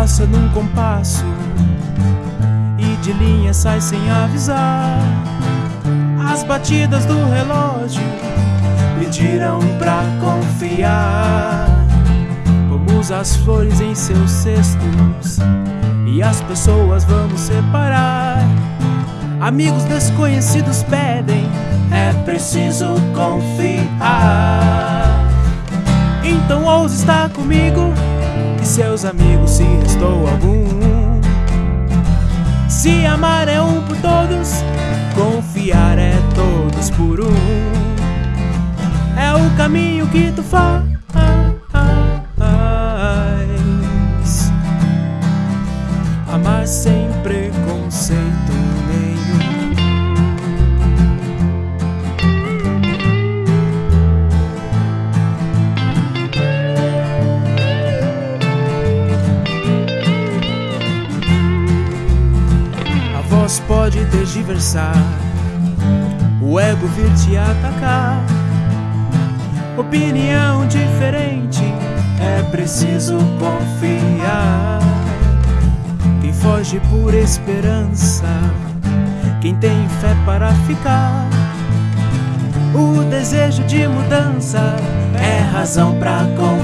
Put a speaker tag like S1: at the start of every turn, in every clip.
S1: passa num compasso e de linha sai sem avisar. As batidas do relógio pediram pra confiar. Pomos as flores em seus cestos e as pessoas vamos separar. Amigos desconhecidos pedem, é preciso confiar. Então ouse estar comigo e seus amigos se restou algum. Se amar é um por todos, confiar é todos por um. É o caminho que tu faz. Amar sem preconceito nenhum. Voz pode tergiversar, o ego vir te atacar. Opinião diferente, é preciso confiar. Quem foge por esperança, quem tem fé para ficar. O desejo de mudança é razão pra confiar.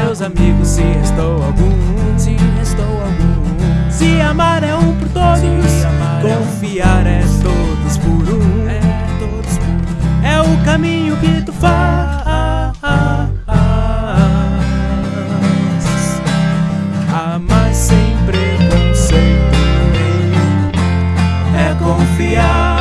S1: seus amigos se restou algum.
S2: Se restou algum.
S1: Se amar é um por todos
S2: é
S1: Confiar é, um. todos por um.
S2: É todos por um.
S1: É o caminho que tu faz Amar sem preconceito nenhum É confiar.